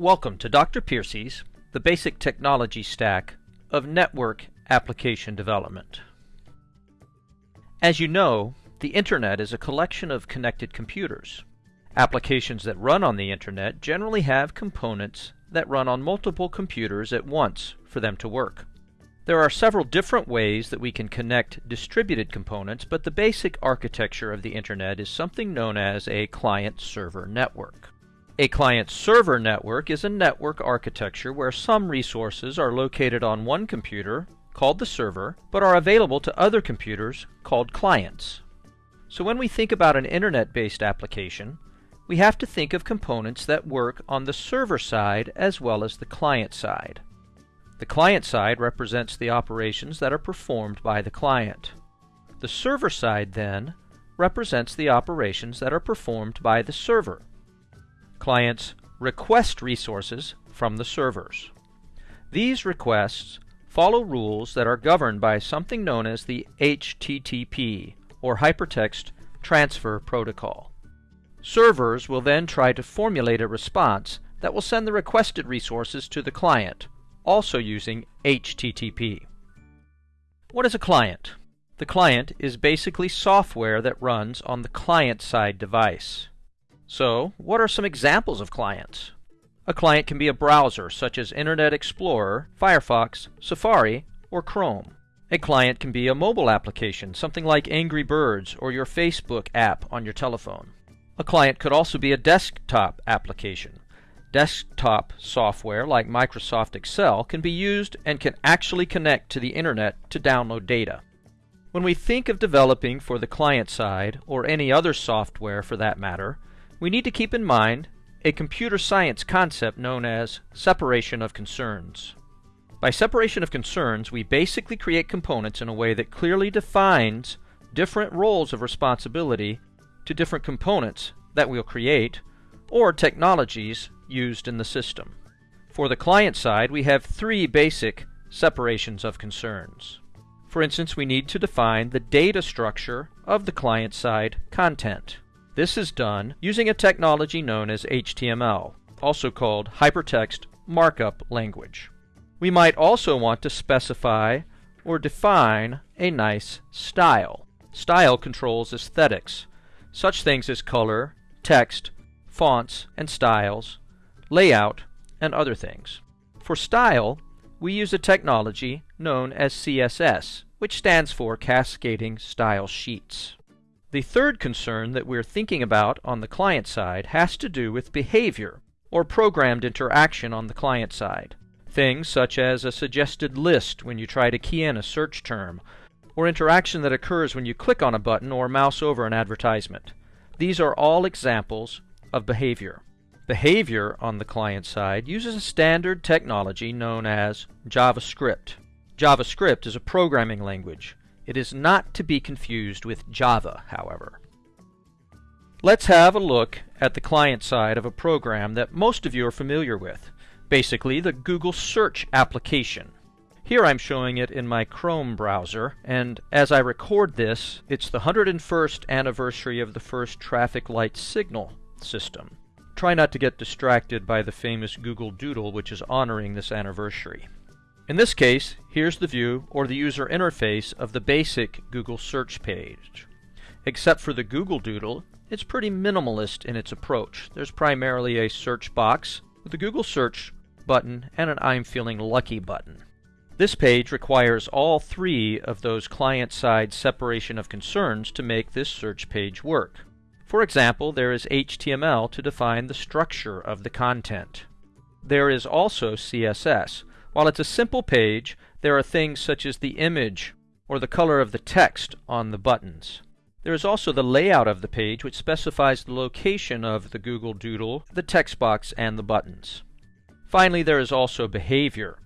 Welcome to Dr. Piercy's The Basic Technology Stack of Network Application Development. As you know, the Internet is a collection of connected computers. Applications that run on the Internet generally have components that run on multiple computers at once for them to work. There are several different ways that we can connect distributed components, but the basic architecture of the Internet is something known as a client-server network. A client-server network is a network architecture where some resources are located on one computer, called the server, but are available to other computers, called clients. So when we think about an Internet-based application, we have to think of components that work on the server side as well as the client side. The client side represents the operations that are performed by the client. The server side, then, represents the operations that are performed by the server. Clients request resources from the servers. These requests follow rules that are governed by something known as the HTTP, or Hypertext Transfer Protocol. Servers will then try to formulate a response that will send the requested resources to the client, also using HTTP. What is a client? The client is basically software that runs on the client-side device. So, what are some examples of clients? A client can be a browser such as Internet Explorer, Firefox, Safari, or Chrome. A client can be a mobile application, something like Angry Birds or your Facebook app on your telephone. A client could also be a desktop application. Desktop software like Microsoft Excel can be used and can actually connect to the Internet to download data. When we think of developing for the client side, or any other software for that matter, we need to keep in mind a computer science concept known as separation of concerns. By separation of concerns, we basically create components in a way that clearly defines different roles of responsibility to different components that we'll create or technologies used in the system. For the client side, we have three basic separations of concerns. For instance, we need to define the data structure of the client side content. This is done using a technology known as HTML, also called Hypertext Markup Language. We might also want to specify or define a nice style. Style controls aesthetics, such things as color, text, fonts and styles, layout, and other things. For style, we use a technology known as CSS, which stands for Cascading Style Sheets. The third concern that we're thinking about on the client side has to do with behavior, or programmed interaction on the client side. Things such as a suggested list when you try to key in a search term, or interaction that occurs when you click on a button or mouse over an advertisement. These are all examples of behavior. Behavior on the client side uses a standard technology known as JavaScript. JavaScript is a programming language. It is not to be confused with Java, however. Let's have a look at the client side of a program that most of you are familiar with, basically the Google Search application. Here I'm showing it in my Chrome browser, and as I record this, it's the 101st anniversary of the first traffic light signal system. Try not to get distracted by the famous Google Doodle, which is honoring this anniversary. In this case, here's the view or the user interface of the basic Google search page. Except for the Google Doodle, it's pretty minimalist in its approach. There's primarily a search box with a Google search button and an I'm feeling lucky button. This page requires all three of those client-side separation of concerns to make this search page work. For example, there is HTML to define the structure of the content. There is also CSS, while it's a simple page, there are things such as the image or the color of the text on the buttons. There is also the layout of the page which specifies the location of the Google Doodle, the text box, and the buttons. Finally, there is also behavior,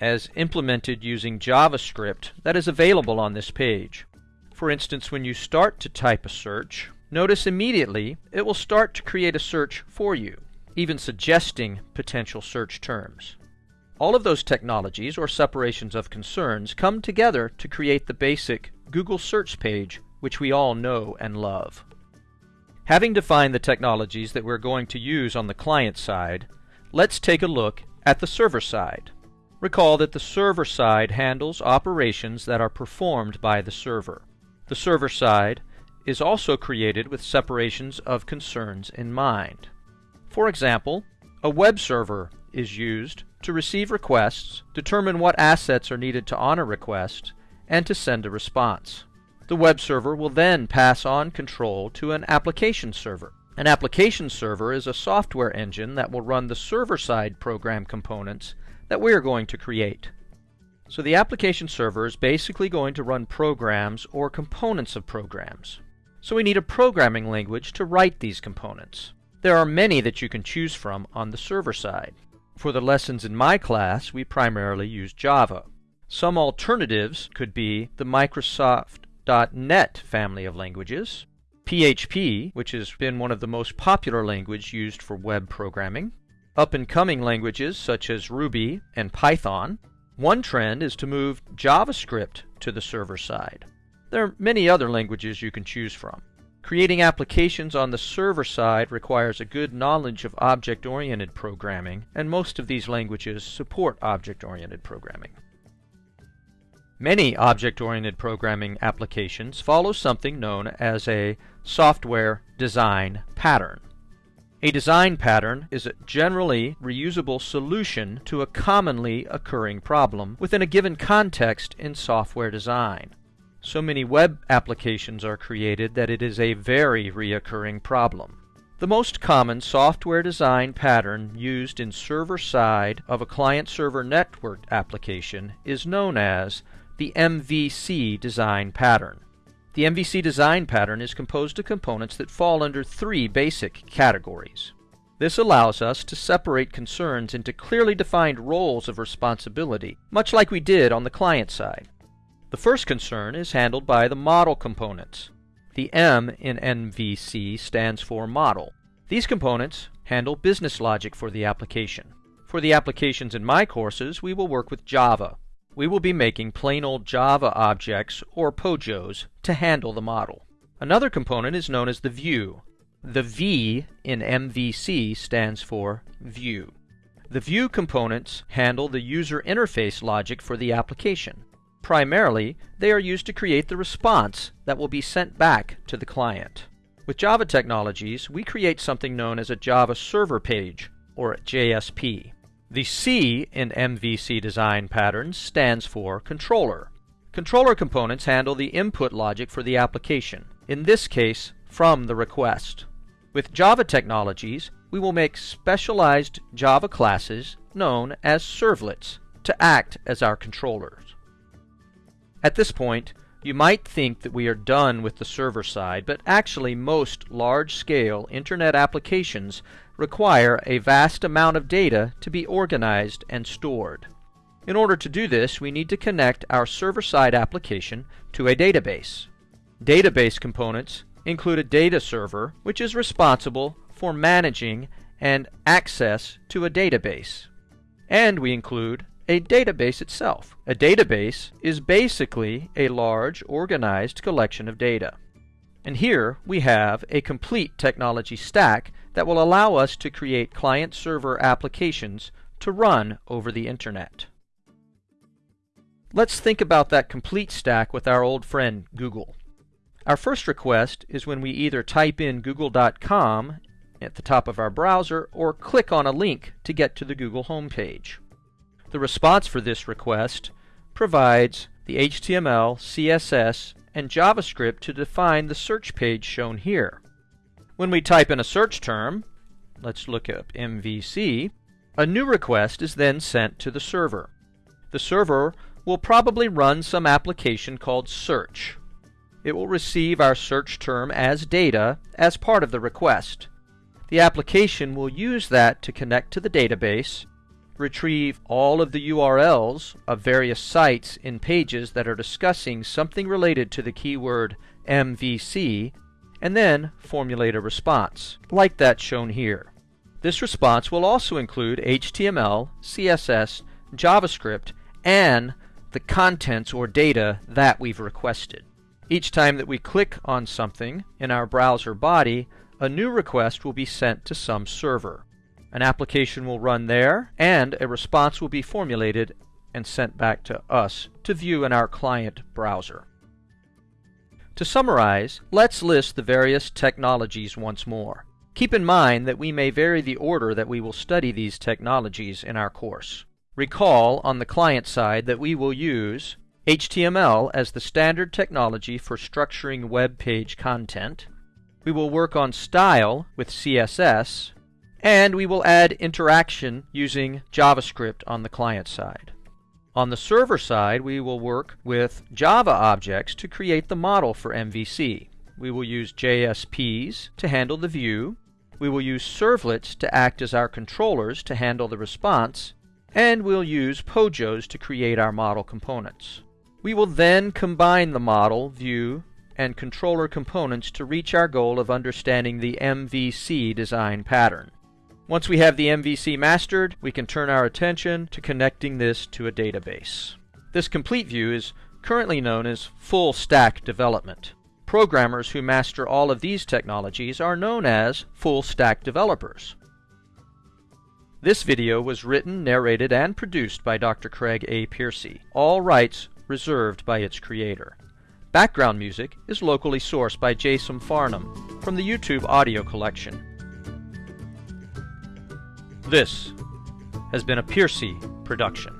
as implemented using JavaScript that is available on this page. For instance, when you start to type a search, notice immediately it will start to create a search for you, even suggesting potential search terms. All of those technologies, or separations of concerns, come together to create the basic Google search page which we all know and love. Having defined the technologies that we're going to use on the client side, let's take a look at the server side. Recall that the server side handles operations that are performed by the server. The server side is also created with separations of concerns in mind. For example, a web server is used to receive requests, determine what assets are needed to honor requests, and to send a response. The web server will then pass on control to an application server. An application server is a software engine that will run the server-side program components that we are going to create. So the application server is basically going to run programs or components of programs. So we need a programming language to write these components. There are many that you can choose from on the server side. For the lessons in my class, we primarily use Java. Some alternatives could be the Microsoft.NET family of languages, PHP, which has been one of the most popular languages used for web programming, up-and-coming languages such as Ruby and Python. One trend is to move JavaScript to the server side. There are many other languages you can choose from. Creating applications on the server side requires a good knowledge of object-oriented programming, and most of these languages support object-oriented programming. Many object-oriented programming applications follow something known as a software design pattern. A design pattern is a generally reusable solution to a commonly occurring problem within a given context in software design. So many web applications are created that it is a very reoccurring problem. The most common software design pattern used in server-side of a client-server network application is known as the MVC design pattern. The MVC design pattern is composed of components that fall under three basic categories. This allows us to separate concerns into clearly defined roles of responsibility, much like we did on the client side. The first concern is handled by the model components. The M in MVC stands for model. These components handle business logic for the application. For the applications in my courses, we will work with Java, we will be making plain old Java objects, or POJOs, to handle the model. Another component is known as the view. The V in MVC stands for view. The view components handle the user interface logic for the application. Primarily, they are used to create the response that will be sent back to the client. With Java technologies, we create something known as a Java server page, or JSP. The C in MVC design patterns stands for controller. Controller components handle the input logic for the application, in this case from the request. With Java technologies, we will make specialized Java classes known as servlets to act as our controllers. At this point, you might think that we are done with the server side, but actually most large-scale Internet applications require a vast amount of data to be organized and stored. In order to do this, we need to connect our server-side application to a database. Database components include a data server, which is responsible for managing and access to a database. And we include a database itself. A database is basically a large, organized collection of data. And here we have a complete technology stack that will allow us to create client-server applications to run over the Internet. Let's think about that complete stack with our old friend Google. Our first request is when we either type in google.com at the top of our browser or click on a link to get to the Google homepage. The response for this request provides the HTML, CSS, and JavaScript to define the search page shown here. When we type in a search term, let's look up MVC, a new request is then sent to the server. The server will probably run some application called search. It will receive our search term as data as part of the request. The application will use that to connect to the database retrieve all of the URLs of various sites in pages that are discussing something related to the keyword MVC, and then formulate a response, like that shown here. This response will also include HTML, CSS, JavaScript, and the contents or data that we've requested. Each time that we click on something in our browser body, a new request will be sent to some server. An application will run there, and a response will be formulated and sent back to us to view in our client browser. To summarize, let's list the various technologies once more. Keep in mind that we may vary the order that we will study these technologies in our course. Recall on the client side that we will use HTML as the standard technology for structuring web page content. We will work on style with CSS, and we will add interaction using JavaScript on the client side. On the server side, we will work with Java objects to create the model for MVC. We will use JSPs to handle the view, we will use servlets to act as our controllers to handle the response, and we'll use POJOs to create our model components. We will then combine the model, view, and controller components to reach our goal of understanding the MVC design pattern. Once we have the MVC mastered, we can turn our attention to connecting this to a database. This complete view is currently known as full stack development. Programmers who master all of these technologies are known as full stack developers. This video was written, narrated, and produced by Dr. Craig A. Piercy, all rights reserved by its creator. Background music is locally sourced by Jason Farnham from the YouTube audio collection. This has been a Piercy production.